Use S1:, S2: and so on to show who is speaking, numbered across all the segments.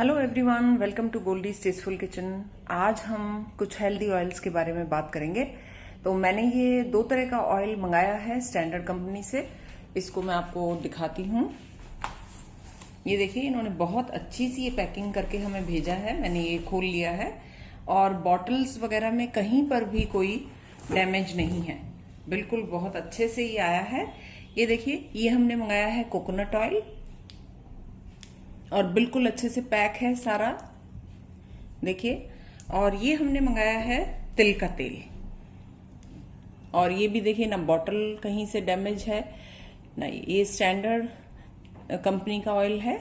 S1: Hello everyone welcome to Goldy tasteful kitchen आज हम कुछ हेल्दी ऑयल्स के बारे में बात करेंगे। तो मैंने ये दो तरह का ऑयल मंगाया है स्टैंडर्ड कंपनी से। इसको मैं आपको दिखाती हूँ। ये देखिए, इन्होंने बहुत अच्छी सी ये पैकिंग करके हमें भेजा है। मैंने ये खोल लिया है। और बॉटल्स वगैरह में कहीं पर भी कोई डैमेज नहीं है। बिल्कुल बहुत अच्छे से ये आया है। ये देखिए, ये हमने मंगाया है कोकोनट ऑयल और बिल्कुल अच्छे से पैक है सारा। देखिए, और ये हमने मंगाया है तिल का तेल। और ये भी देखिए, ना बॉटल कहीं से डैमेज है, ना ये स्टैंडर्ड कंपनी का ऑयल है।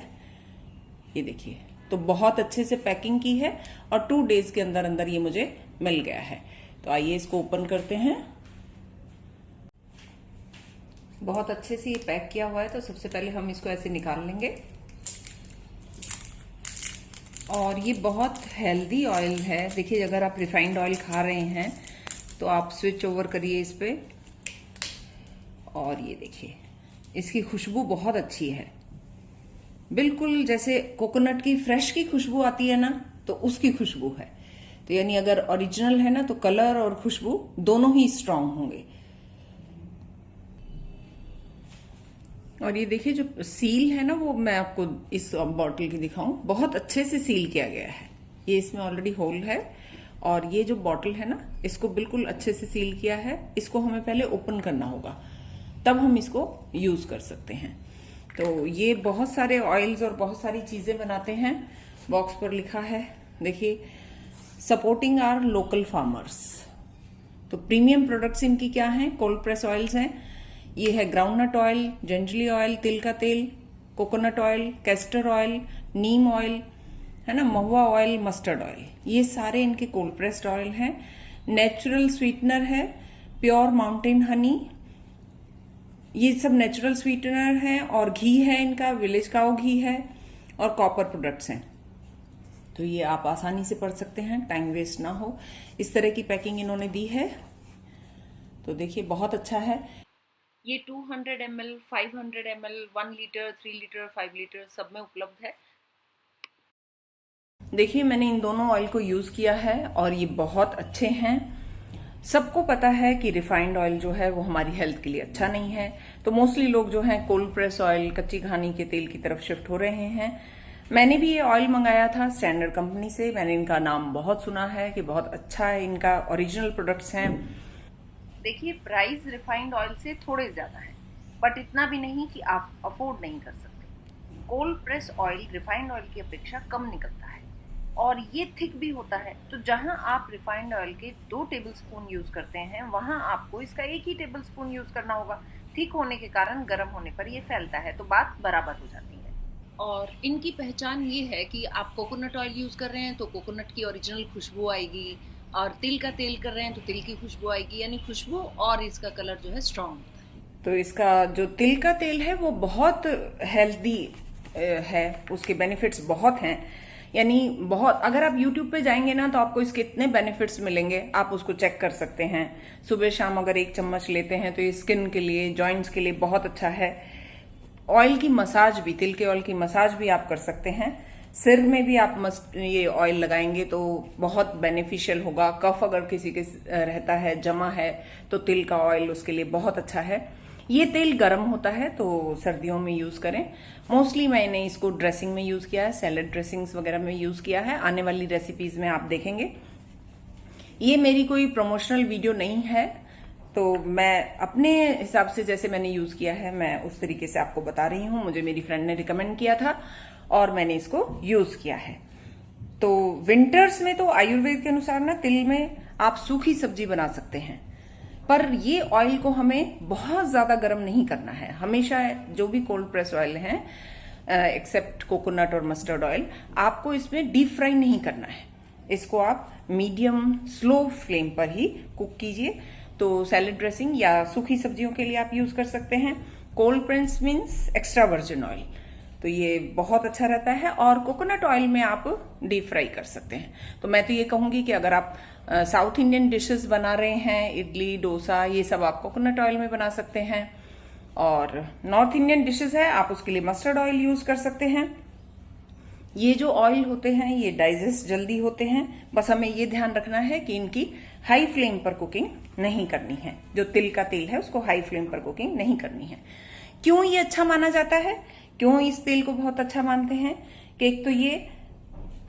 S1: ये देखिए तो बहुत अच्छे से पैकिंग की है और टू डेज़ के अंदर अंदर ये मुझे मिल गया है। तो आइए इसको ओपन करते हैं। बहुत अच्छे से ये पैक किया हुआ है तो सबसे पहले हम इसको ऐसे निकाल लेंगे। और ये बहुत हेल्दी ऑयल है। देखिए, अगर आप रिफाइंड ऑयल खा रहे हैं तो आप स्विच ओवर करिए इस पर और ये देखिए, इसकी खुशबू बहुत अच्छी है। बिल्कुल जैसे कोकोनट की फ्रेश की खुशबू आती है ना तो उसकी खुशबू है। तो यानी अगर ओरिजिनल है ना तो कलर और खुशबू दोनों ही स्ट्रांग होंगे। और ये देखिए जो सील है ना, वो मैं आपको इस बॉटल की दिखाऊँ। बहुत अच्छे से सील किया गया है। ये इसमें ऑलरेडी होल है और ये जो बॉटल है ना, इसको बिल्कुल अच्छे से सील किया है। इसको हमें पहले ओपन करना होगा। तब हम इसको यूज़ कर सकते हैं। तो ये बहुत सारे ऑयल्स और बहुत सारी चीज़ें बनाते हैं। बॉक्स पर लिखा है, देखिए सपोर्टिंग आर लोकल फार्मर्स तो प्रीमियम प्रोडक्ट्स इनकी क्या हैं? कोल्ड प्रेस ऑयल्स हैं। ये है ग्राउंडनट ऑयल जंजली ऑयल तिल का तेल coconut oil castor oil neem oil है ना, महुआ ऑयल मस्टर्ड ऑयल ये सारे इनके कोल्ड प्रेस्ड ऑयल हैं। नेचुरल स्वीटनर है प्योर माउंटेन हनी ये सब नेचुरल स्वीटनर है और घी है इनका विलेज काउ घी है और कॉपर प्रोडक्ट्स हैं। तो ये आप आसानी से पढ़ सकते हैं टाइम वेस्ट ना हो। इस तरह की पैकिंग इन्होंने दी है। तो देखिए, बहुत अच्छा है। ये 200 hundred M L five hundred M L one litre three litre five litre सब में उपलब्ध है। देखिए, मैंने इन दोनों ऑयल को यूज़ किया है और ये बहुत अच्छे हैं। सबको पता है कि रिफाइंड ऑयल जो है वो हमारी हेल्थ के लिए अच्छा नहीं है। तो मोस्टली लोग जो है कोल्ड प्रेस ऑयल कच्ची घानी के तेल की तरफ़ शिफ्ट हो रहे हैं। मैंने भी ये ऑयल मंगाया था स्टैंडर्ड कंपनी से। मैंने इनका नाम बहुत सुना है कि बहुत अच्छा है इनका ओरिजिनल प्रोडक्ट्स हैं। देखिए प्राइस रिफाइंड ऑयल से थोड़े ज़्यादा है बट इतना भी नहीं कि आप अफोर्ड नहीं कर सकते। Cold press oil refined oil की अपेक्षा कम निकलता है। और ये थिक भी होता है। तो जहाँ आप रिफाइंड ऑयल के दो टेबल स्पून यूज़ करते हैं, वहाँ आपको इसका एक ही टेबल स्पून यूज़ करना होगा। थिक होने के कारण गर्म होने पर ये फैलता है तो बात बराबर हो जाती है। और इनकी पहचान ये है कि आप कोकोनट ऑयल यूज़ कर रहे हैं तो कोकोनट की ओरिजिनल खुशबू आएगी। और तिल का तेल कर रहे हैं तो तिल की खुशबू आएगी, यानी खुशबू और इसका कलर जो है स्ट्रांग होता है। तो इसका जो तिल का तेल है, वो बहुत हेल्दी है। उसके बेनिफिट्स बहुत हैं। यानी बहुत, अगर आप YouTube पे जाएँगे ना तो आपको इसके इतने बेनिफिट्स मिलेंगे। आप उसको चेक कर सकते हैं। सुबह शाम अगर एक चम्मच लेते हैं तो ये स्किन के लिए जॉइंट्स के लिए बहुत अच्छा है। ऑयल की मसाज भी, तिल के ऑयल की मसाज भी आप कर सकते हैं। सिर में भी आप मस्ट ये ऑयल लगाएँगे तो बहुत बेनिफिशियल होगा। कफ अगर किसी के रहता है, जमा है तो तिल का ऑयल उसके लिए बहुत अच्छा है। ये तेल गर्म होता है तो सर्दियों में यूज़ करें। मोस्टली मैंने इसको ड्रेसिंग में यूज़ किया है सैलड ड्रेसिंग्स वगैरह में यूज़ किया है। आने वाली रेसिपीज़ में आप देखेंगे। ये मेरी कोई प्रमोशनल वीडियो नहीं है तो मैं अपने हिसाब से जैसे मैंने यूज़ किया है, मैं उस तरीके से आपको बता रही हूँ। मुझे मेरी फ्रेंड ने रिकमेंड किया था। और मैंने इसको यूज़ किया है। तो विंटर्स में तो आयुर्वेद के अनुसार ना तिल में आप सूखी सब्ज़ी बना सकते हैं। पर ये ऑयल को हमें बहुत ज़्यादा गर्म नहीं करना है। हमेशा जो भी कोल्ड प्रेस ऑयल है एक्सेप्ट कोकोनट और मस्टर्ड ऑयल आपको इसमें डीप फ्राई नहीं करना है। इसको आप मीडियम स्लो फ्लेम पर ही कुक कीजिए। तो सैलड ड्रेसिंग या सूखी सब्जियों के लिए आप यूज़ कर सकते हैं। Cold press means extra virgin oil तो ये बहुत अच्छा रहता है और कोकोनट ऑयल में आप डीप फ्राई कर सकते हैं। तो मैं तो ये कहूँगी कि अगर आप साउथ इंडियन डिशेस बना रहे हैं, इडली, डोसा, ये सब आप कोकोनट ऑयल में बना सकते हैं। और नॉर्थ इंडियन डिशेस है, आप उसके लिए मस्टर्ड ऑयल यूज़ कर सकते हैं। ये जो ऑयल होते हैं, ये डाइजेस्ट जल्दी होते हैं। बस हमें ये ध्यान रखना है कि इनकी हाई फ्लेम पर कुकिंग नहीं करनी है। जो तिल का तेल है, उसको हाई फ्लेम पर कुकिंग नहीं करनी है। क्यों ये अच्छा माना जाता है? क्यों इस तेल को बहुत अच्छा मानते हैं? कि एक तो ये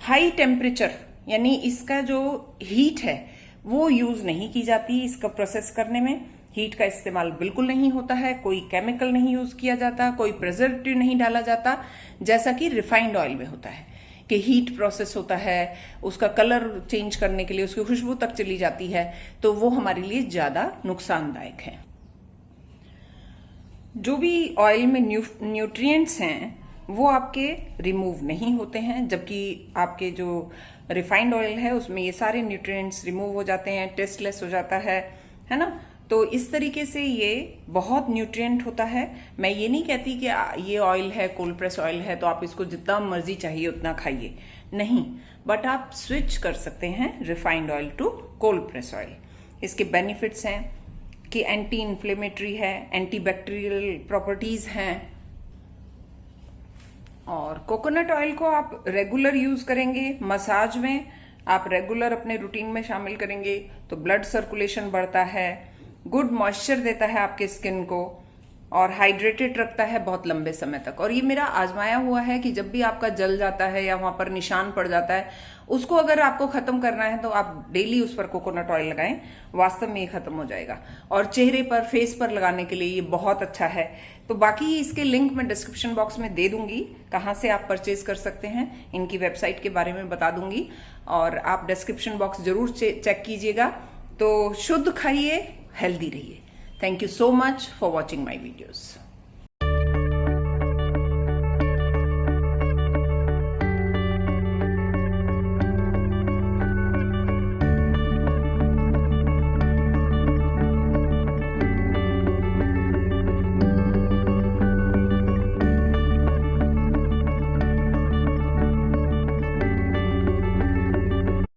S1: हाई टेम्परेचर यानी इसका जो हीट है, वो यूज़ नहीं की जाती इसका प्रोसेस करने में। हीट का इस्तेमाल बिल्कुल नहीं होता है, कोई केमिकल नहीं यूज़ किया जाता, कोई प्रिजर्वेटिव नहीं डाला जाता, जैसा कि रिफाइंड ऑयल में होता है। कि हीट प्रोसेस होता है, उसका कलर चेंज करने के लिए उसकी खुशबू तक चली जाती है तो वो हमारे लिए ज़्यादा नुकसानदायक है। जो भी ऑयल में न्यू, न्यूट्रिएंट्स हैं वो आपके रिमूव नहीं होते हैं जबकि आपके जो रिफाइंड ऑयल है उसमें ये सारे न्यूट्रिएंट्स रिमूव हो जाते हैं टेस्टलेस हो जाता है है ना? तो इस तरीके से ये बहुत न्यूट्रिएंट होता है। मैं ये नहीं कहती कि ये ऑयल है कोल्ड प्रेस ऑयल है तो आप इसको जितना मर्ज़ी चाहिए उतना खाइए। नहीं बट आप स्विच कर सकते हैं refined oil to cold press oil इसके बेनिफिट्स हैं कि एंटी इन्फ्लेमेटरी है एंटी बैक्टीरियल प्रॉपर्टीज़ हैं। और कोकोनट ऑयल को आप रेगुलर यूज़ करेंगे मसाज में आप रेगुलर अपने रूटीन में शामिल करेंगे तो ब्लड सर्कुलेशन बढ़ता है गुड मॉइस्चर देता है आपके स्किन को। और हाइड्रेटेड रखता है बहुत लंबे समय तक। और ये मेरा आजमाया हुआ है कि जब भी आपका जल जाता है या वहाँ पर निशान पड़ जाता है, उसको अगर आपको खत्म करना है तो आप डेली उस पर कोकोनट ऑयल लगाएँ। वास्तव में ये खत्म हो जाएगा। और चेहरे पर फेस पर लगाने के लिए ये बहुत अच्छा है। तो बाकी इसके लिंक मैं डिस्क्रिप्शन बॉक्स में दे दूँगी, कहाँ से आप परचेज कर सकते हैं, इनकी वेबसाइट के बारे में बता दूँगी। और आप डिस्क्रिप्शन बॉक्स ज़रूर चेक कीजिएगा। तो शुद्ध खाइए हेल्दी रहिए। Thank you so much for watching my videos.